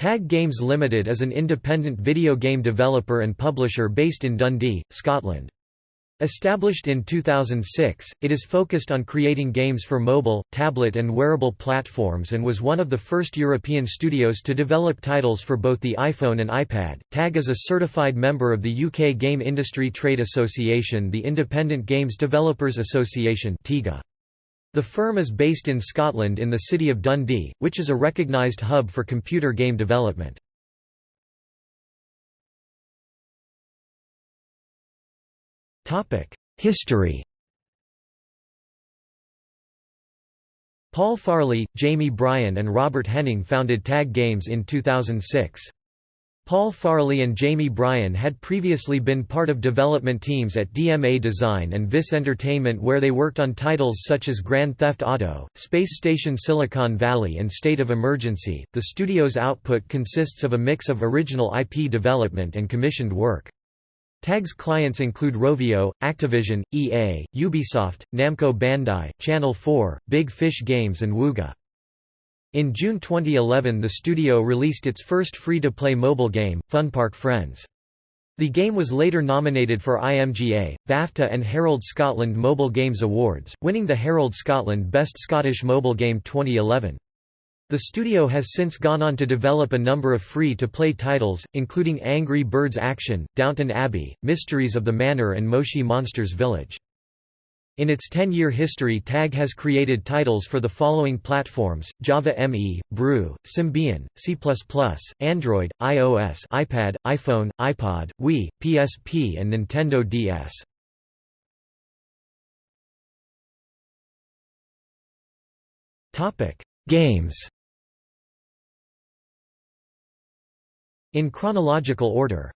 Tag Games Limited is an independent video game developer and publisher based in Dundee, Scotland. Established in 2006, it is focused on creating games for mobile, tablet and wearable platforms and was one of the first European studios to develop titles for both the iPhone and iPad. TAG is a certified member of the UK Game Industry Trade Association the Independent Games Developers Association The firm is based in Scotland in the city of Dundee, which is a recognised hub for computer game development. History Paul Farley, Jamie Bryan and Robert Henning founded Tag Games in 2006. Paul Farley and Jamie Bryan had previously been part of development teams at DMA Design and Vis Entertainment where they worked on titles such as Grand Theft Auto, Space Station Silicon Valley and State of Emergency. The studio's output consists of a mix of original IP development and commissioned work. TAG's clients include Rovio, Activision, EA, Ubisoft, Namco Bandai, Channel 4, Big Fish Games and Wooga. In June 2011 the studio released its first free-to-play mobile game, Funpark Friends. The game was later nominated for IMGA, BAFTA and Herald Scotland Mobile Games Awards, winning the Herald Scotland Best Scottish Mobile Game 2011. The studio has since gone on to develop a number of free-to-play titles, including Angry Birds Action, Downton Abbey, Mysteries of the Manor and Moshi Monsters Village. In its 10-year history TAG has created titles for the following platforms, Java ME, Brew, Symbian, C++, Android, iOS iPad, iPhone, iPod, Wii, PSP and Nintendo DS. Games In chronological order